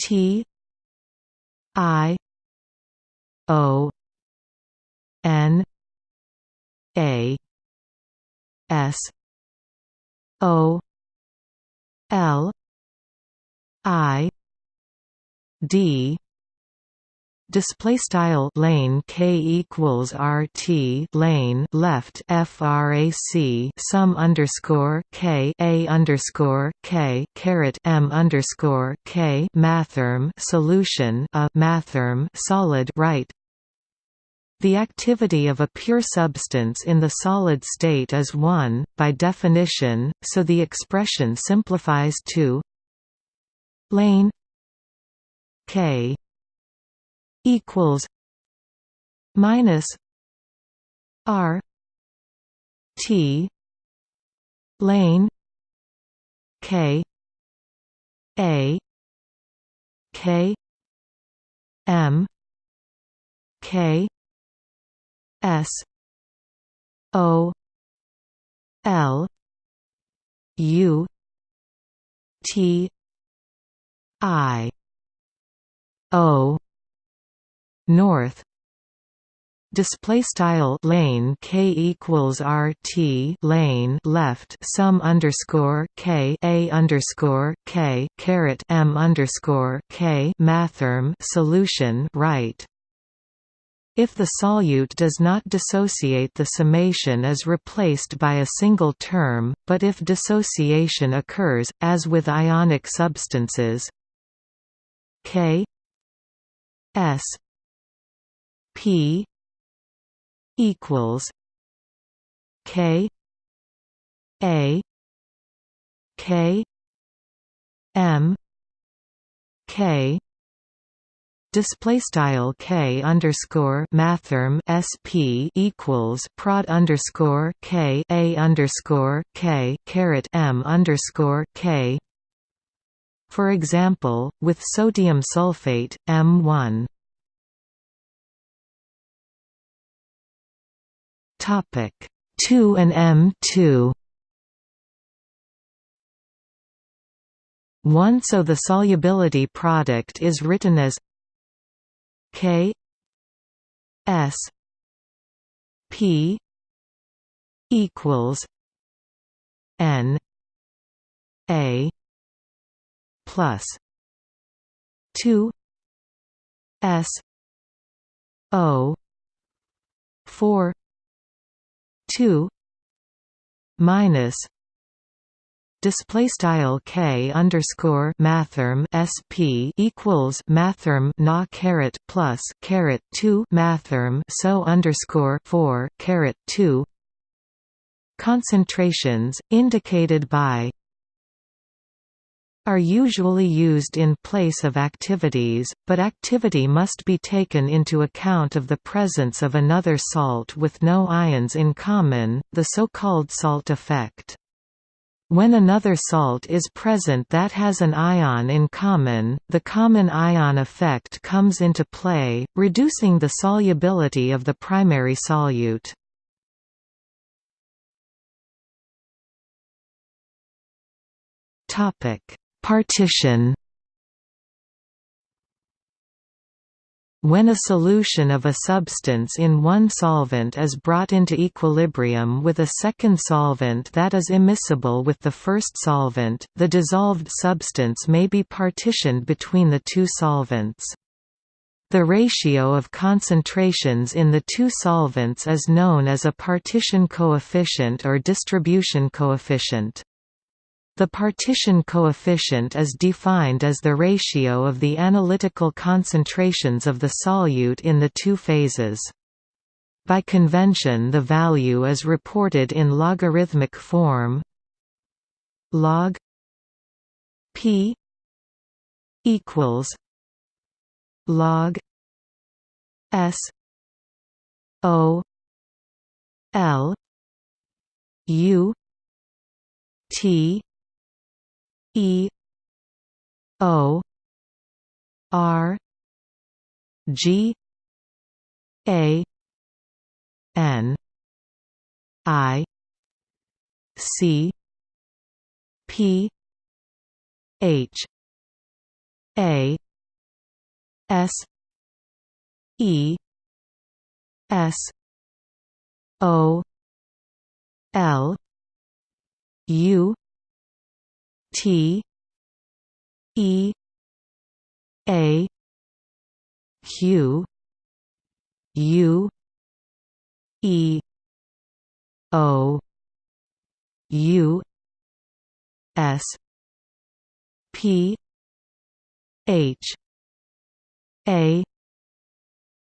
T I O N A S O L I D display style lane k equals rt lane left frac sum underscore k a underscore k caret m underscore k mathrm solution a mathrm solid right. The activity of a pure substance in the solid state is 1, by definition, so the expression simplifies to lane k equals minus R T lane K A K M K S O L U T I O north. Display style lane k equals rt lane left sum underscore k a underscore k caret m underscore k mathrm solution right. If the solute does not dissociate the summation is replaced by a single term, but if dissociation occurs, as with ionic substances K S P equals K A K M K display style k underscore mathrm sp equals prod underscore k a underscore k caret m underscore k. For example, with sodium sulfate, M1 Topic. 2 and M2 1 so the solubility product is written as K S P equals N A plus 2 S O 4 2 minus display style k underscore mathrm sp equals mathrm na caret plus caret 2 mathrm so underscore 4 caret 2 concentrations indicated by are usually used in place of activities, but activity must be taken into account of the presence of another salt with no ions in common, the so-called salt effect. When another salt is present that has an ion in common, the common ion effect comes into play, reducing the solubility of the primary solute. Topic Partition When a solution of a substance in one solvent is brought into equilibrium with a second solvent that is immiscible with the first solvent, the dissolved substance may be partitioned between the two solvents. The ratio of concentrations in the two solvents is known as a partition coefficient or distribution coefficient. The partition coefficient is defined as the ratio of the analytical concentrations of the solute in the two phases. By convention the value is reported in logarithmic form log p equals log s o l u t E O R G A N I C P H A S E S O L U T E A Q U E O U S P H A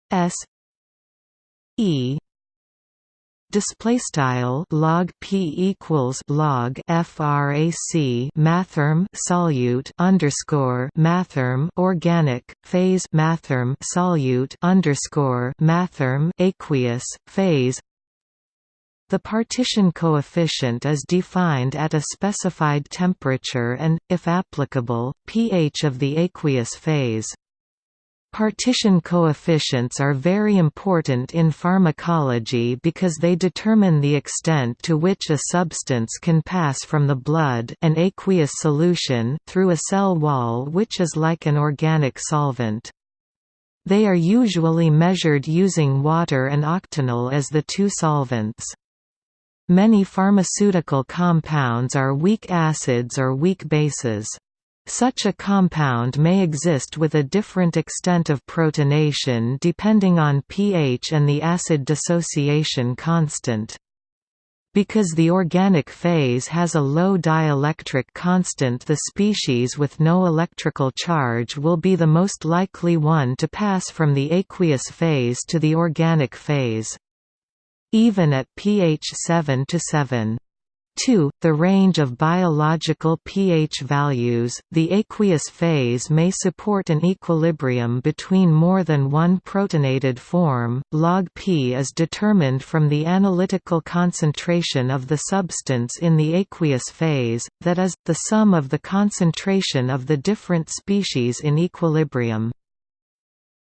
S E display style log p equals log frac mathrm solute underscore mathrm organic phase mathrm solute underscore mathrm aqueous phase the partition coefficient is defined at a specified temperature and, if applicable, pH of the aqueous phase. Partition coefficients are very important in pharmacology because they determine the extent to which a substance can pass from the blood an aqueous solution through a cell wall which is like an organic solvent. They are usually measured using water and octanol as the two solvents. Many pharmaceutical compounds are weak acids or weak bases. Such a compound may exist with a different extent of protonation depending on pH and the acid dissociation constant. Because the organic phase has a low dielectric constant the species with no electrical charge will be the most likely one to pass from the aqueous phase to the organic phase. Even at pH 7 to 7. 2. The range of biological pH values, the aqueous phase may support an equilibrium between more than one protonated form. Log P is determined from the analytical concentration of the substance in the aqueous phase, that is, the sum of the concentration of the different species in equilibrium.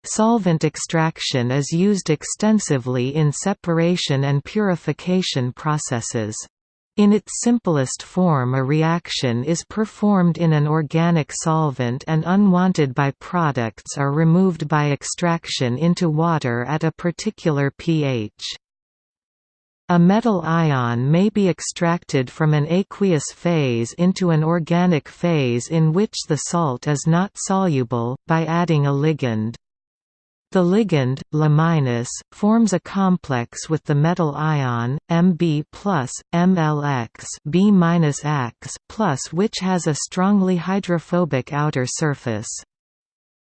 Solvent extraction is used extensively in separation and purification processes. In its simplest form a reaction is performed in an organic solvent and unwanted byproducts are removed by extraction into water at a particular pH. A metal ion may be extracted from an aqueous phase into an organic phase in which the salt is not soluble, by adding a ligand. The ligand, La forms a complex with the metal ion, Mb plus, MlX B plus which has a strongly hydrophobic outer surface.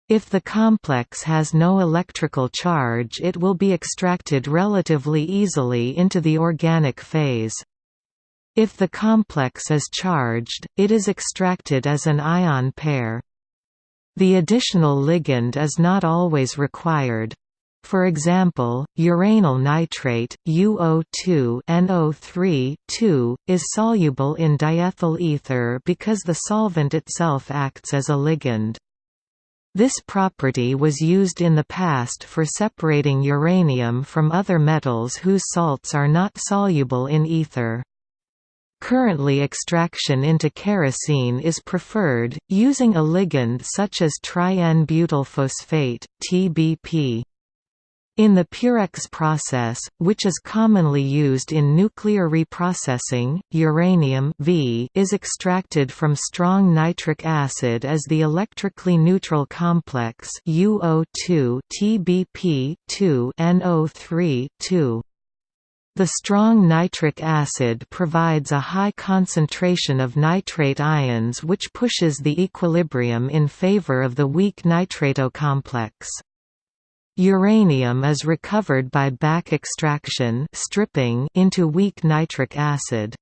If the complex has no electrical charge it will be extracted relatively easily into the organic phase. If the complex is charged, it is extracted as an ion pair. The additional ligand is not always required. For example, uranyl nitrate UO2 NO3 is soluble in diethyl ether because the solvent itself acts as a ligand. This property was used in the past for separating uranium from other metals whose salts are not soluble in ether. Currently extraction into kerosene is preferred, using a ligand such as tri-N-butyl phosphate TBP. In the Purex process, which is commonly used in nuclear reprocessing, uranium v is extracted from strong nitric acid as the electrically neutral complex UO2 TBP 2 NO3 2. The strong nitric acid provides a high concentration of nitrate ions which pushes the equilibrium in favor of the weak nitrato complex. Uranium is recovered by back extraction stripping into weak nitric acid.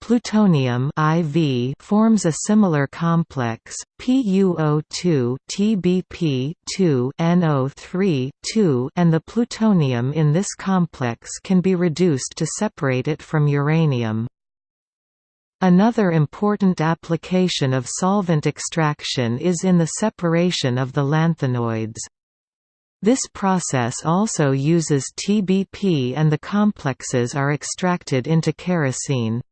Plutonium IV forms a similar complex, PuO2 TBP2 NO3 2 and the plutonium in this complex can be reduced to separate it from uranium. Another important application of solvent extraction is in the separation of the lanthanoids. This process also uses TBP and the complexes are extracted into kerosene.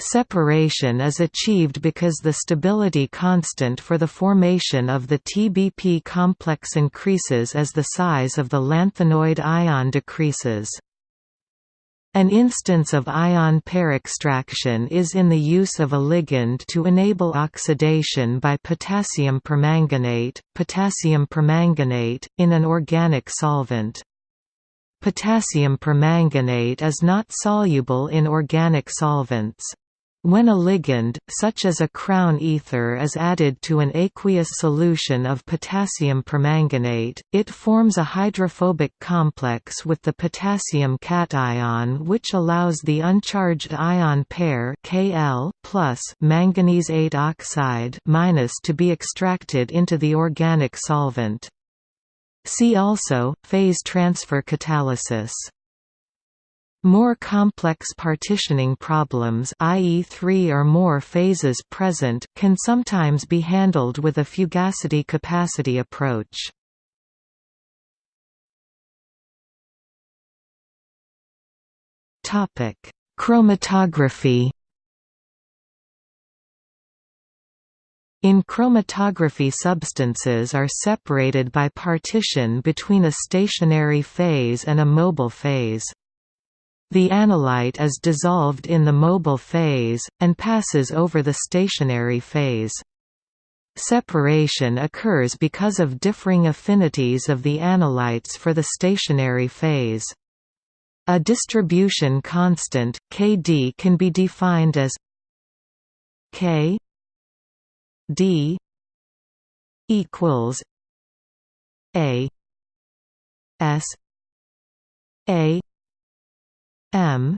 Separation is achieved because the stability constant for the formation of the TBP complex increases as the size of the lanthanoid ion decreases. An instance of ion pair extraction is in the use of a ligand to enable oxidation by potassium permanganate, potassium permanganate, in an organic solvent. Potassium permanganate is not soluble in organic solvents. When a ligand, such as a crown ether is added to an aqueous solution of potassium permanganate, it forms a hydrophobic complex with the potassium cation which allows the uncharged ion pair Kl manganese 8 oxide to be extracted into the organic solvent. See also, phase transfer catalysis More complex partitioning problems i.e. three or more phases present can sometimes be handled with a fugacity-capacity approach. Chromatography In chromatography substances are separated by partition between a stationary phase and a mobile phase. The analyte is dissolved in the mobile phase, and passes over the stationary phase. Separation occurs because of differing affinities of the analytes for the stationary phase. A distribution constant, Kd can be defined as K D equals A S A M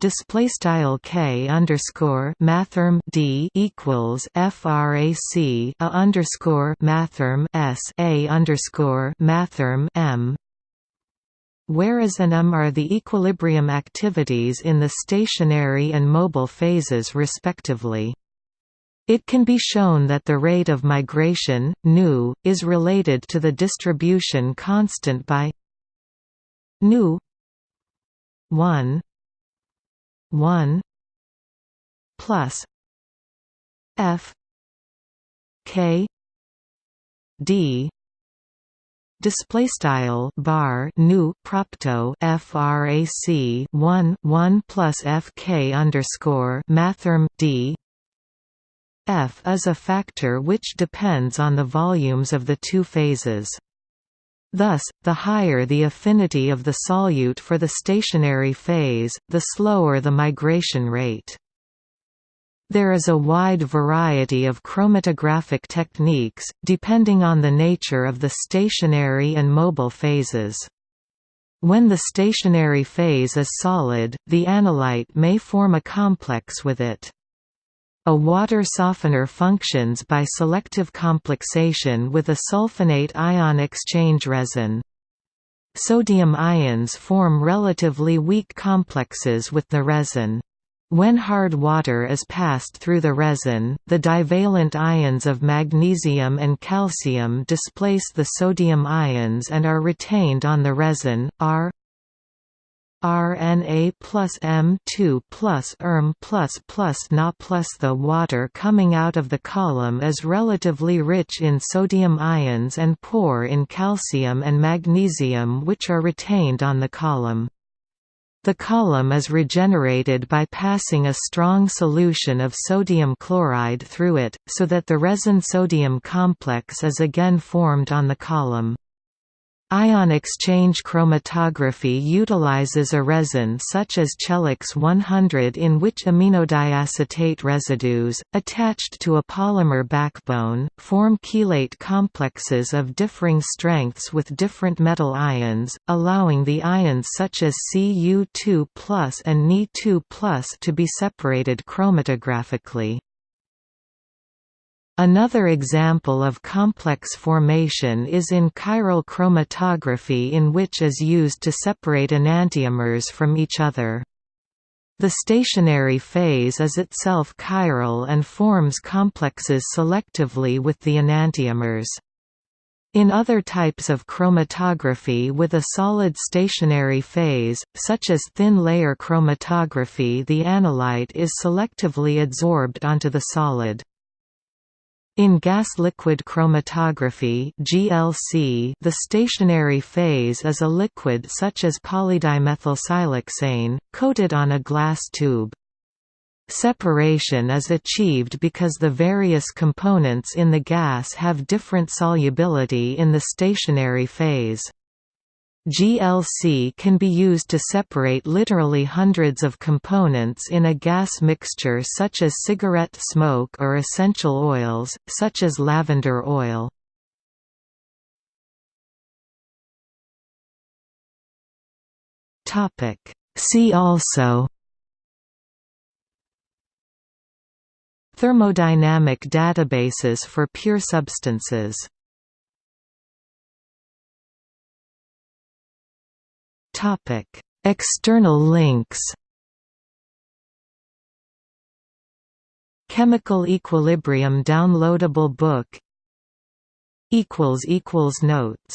display style k underscore mathrm d equals frac a underscore mathrm s a underscore mathrm m whereas an m are the equilibrium activities in the stationary and mobile phases respectively. It can be shown that the rate of migration, nu, is related to the distribution constant by nu 1 1 plus f k d display style bar nu propto frac 1 1 plus fk underscore mathrm d F is a factor which depends on the volumes of the two phases. Thus, the higher the affinity of the solute for the stationary phase, the slower the migration rate. There is a wide variety of chromatographic techniques, depending on the nature of the stationary and mobile phases. When the stationary phase is solid, the analyte may form a complex with it. A water softener functions by selective complexation with a sulfonate ion exchange resin. Sodium ions form relatively weak complexes with the resin. When hard water is passed through the resin, the divalent ions of magnesium and calcium displace the sodium ions and are retained on the resin. R RNA plus M2 plus ERM plus plus Na plus the water coming out of the column is relatively rich in sodium ions and poor in calcium and magnesium which are retained on the column. The column is regenerated by passing a strong solution of sodium chloride through it, so that the resin-sodium complex is again formed on the column. Ion exchange chromatography utilizes a resin such as Chelex 100 in which iminodiacetate residues, attached to a polymer backbone, form chelate complexes of differing strengths with different metal ions, allowing the ions such as Cu2 and Ni2 to be separated chromatographically. Another example of complex formation is in chiral chromatography in which is used to separate enantiomers from each other. The stationary phase is itself chiral and forms complexes selectively with the enantiomers. In other types of chromatography with a solid stationary phase, such as thin layer chromatography the analyte is selectively adsorbed onto the solid. In gas-liquid chromatography (GLC), the stationary phase is a liquid such as polydimethylsiloxane, coated on a glass tube. Separation is achieved because the various components in the gas have different solubility in the stationary phase. GLC can be used to separate literally hundreds of components in a gas mixture such as cigarette smoke or essential oils, such as lavender oil. See also Thermodynamic databases for pure substances Topic: External links Chemical Equilibrium downloadable book equals equals Notes